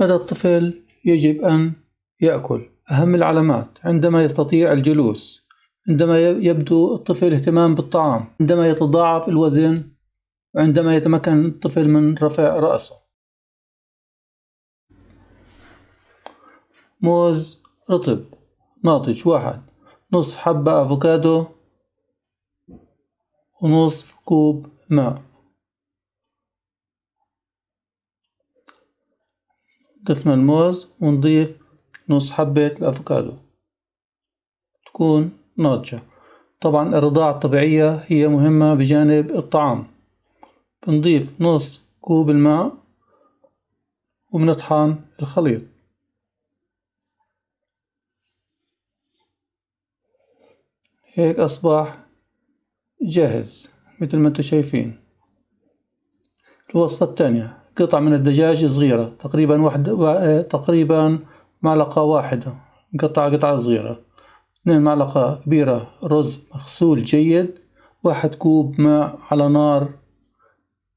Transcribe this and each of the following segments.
متى الطفل يجب أن يأكل. أهم العلامات عندما يستطيع الجلوس عندما يبدو الطفل اهتمام بالطعام عندما يتضاعف الوزن وعندما يتمكن الطفل من رفع رأسه. موز رطب ناضج واحد نص حبة أفوكادو ونصف كوب ماء. ضفنا الموز ونضيف نص حبة الأفوكادو. تكون ناضجة. طبعا الرضاعة الطبيعية هي مهمة بجانب الطعام. بنضيف نص كوب الماء وبنطحن الخليط. هيك أصبح جاهز مثل ما أنتم شايفين. الوصفة الثانية. قطع من الدجاج صغيرة. تقريبا واحد تقريبا معلقة واحدة. قطعة قطعة صغيرة. اثنين معلقة كبيرة. رز مغسول جيد. واحد كوب ماء على نار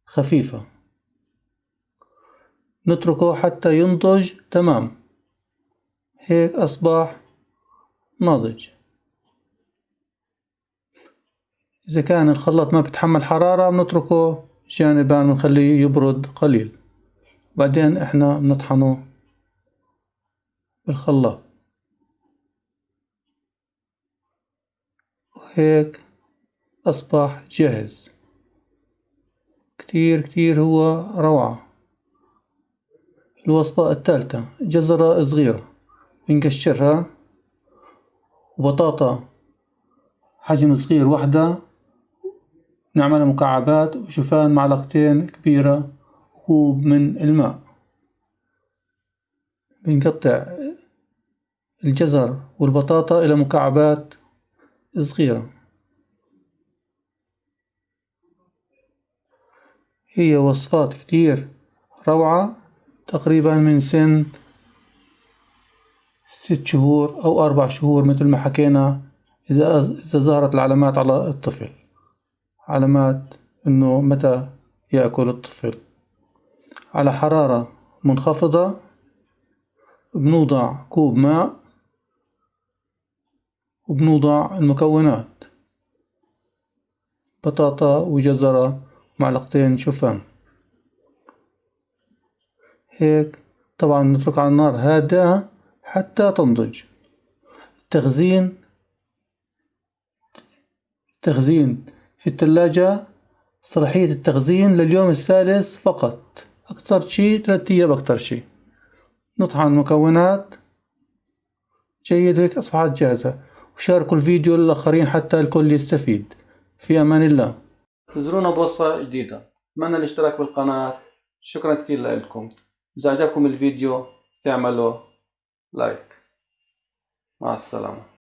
خفيفة. نتركه حتى ينضج. تمام. هيك أصبح ناضج. إذا كان الخلاط ما بتحمل حرارة بنتركه جانبا بنخليه يبرد قليل. بعدين إحنا بنطحنه بالخلاط. وهيك أصبح جاهز. كتير كتير هو روعة. الوصفة الثالثة جزرة صغيرة. بنقشرها. وبطاطا. حجم صغير وحدة نعملها مكعبات وشوفان معلقتين كبيرة كوب من الماء. بنقطع الجزر والبطاطا إلى مكعبات صغيرة. هي وصفات كتير روعة تقريبا من سن ست شهور أو أربع شهور مثل ما حكينا إذا إذا ظهرت العلامات على الطفل. علامات إنه متى يأكل الطفل. على حرارة منخفضة بنوضع كوب ماء وبنوضع المكونات بطاطا وجزرة معلقتين شوفان. هيك طبعا نترك على النار هادئة حتى تنضج. التخزين تخزين في الثلاجة صلاحية التخزين لليوم الثالث فقط. أكثر شي ثلاثة أيام أكثر شي نطحن المكونات. جيد هيك أصبحت جاهزة. وشاركوا الفيديو للآخرين حتى الكل يستفيد. في أمان الله. انتظرونا بوصفة جديدة. أتمنى الاشتراك بالقناة؟ شكرا كتير لكم. إذا عجبكم الفيديو تعملوا لايك. مع السلامة.